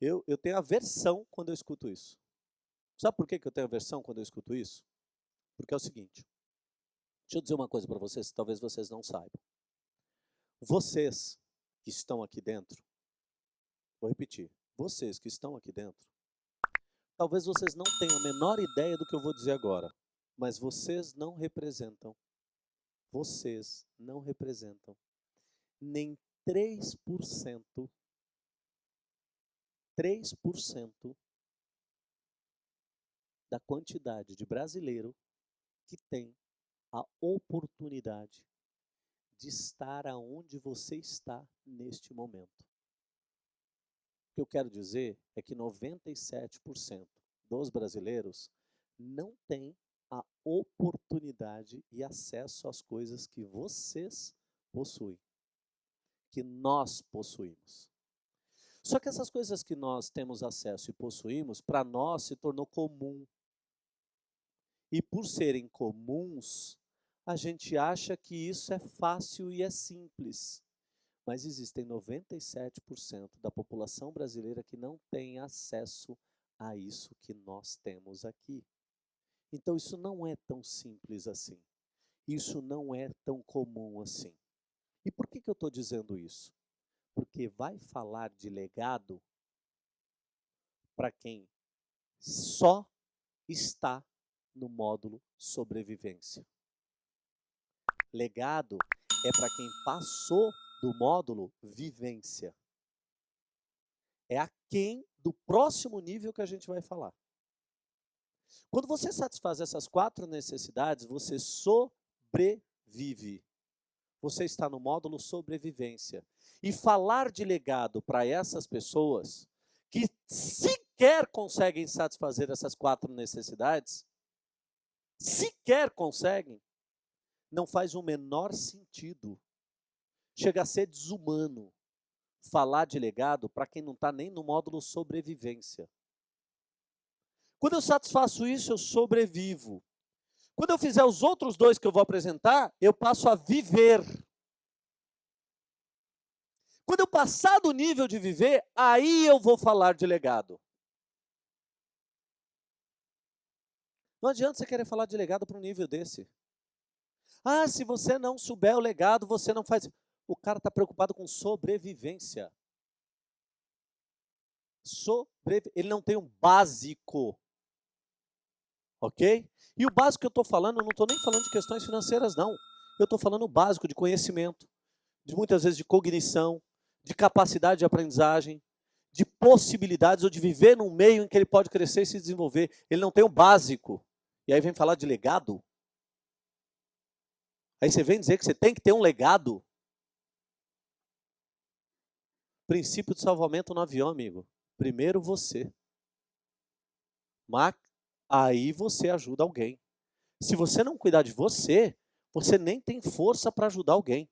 Eu, eu tenho aversão quando eu escuto isso. Sabe por que eu tenho aversão quando eu escuto isso? Porque é o seguinte. Deixa eu dizer uma coisa para vocês, talvez vocês não saibam. Vocês que estão aqui dentro, vou repetir, vocês que estão aqui dentro, talvez vocês não tenham a menor ideia do que eu vou dizer agora, mas vocês não representam, vocês não representam nem 3%, 3% da quantidade de brasileiro que tem a oportunidade de estar aonde você está neste momento. O que eu quero dizer é que 97% dos brasileiros não têm a oportunidade e acesso às coisas que vocês possuem, que nós possuímos. Só que essas coisas que nós temos acesso e possuímos, para nós se tornou comum. E por serem comuns, a gente acha que isso é fácil e é simples. Mas existem 97% da população brasileira que não tem acesso a isso que nós temos aqui. Então isso não é tão simples assim. Isso não é tão comum assim. E por que, que eu estou dizendo isso? Porque vai falar de legado para quem só está no módulo sobrevivência. Legado é para quem passou do módulo vivência. É a quem do próximo nível que a gente vai falar. Quando você satisfaz essas quatro necessidades, você sobrevive. Você está no módulo sobrevivência. E falar de legado para essas pessoas que sequer conseguem satisfazer essas quatro necessidades, sequer conseguem, não faz o menor sentido. Chega a ser desumano falar de legado para quem não está nem no módulo sobrevivência. Quando eu satisfaço isso, eu sobrevivo. Quando eu fizer os outros dois que eu vou apresentar, eu passo a viver. Quando eu passar do nível de viver, aí eu vou falar de legado. Não adianta você querer falar de legado para um nível desse. Ah, se você não souber o legado, você não faz. O cara está preocupado com sobrevivência. Sobrevi... Ele não tem um básico. Ok? E o básico que eu estou falando, eu não estou nem falando de questões financeiras, não. Eu estou falando o básico de conhecimento, de muitas vezes de cognição, de capacidade de aprendizagem, de possibilidades ou de viver num meio em que ele pode crescer e se desenvolver. Ele não tem o básico. E aí vem falar de legado. Aí você vem dizer que você tem que ter um legado. Princípio de salvamento no avião, amigo. Primeiro você. Mas aí você ajuda alguém. Se você não cuidar de você, você nem tem força para ajudar alguém.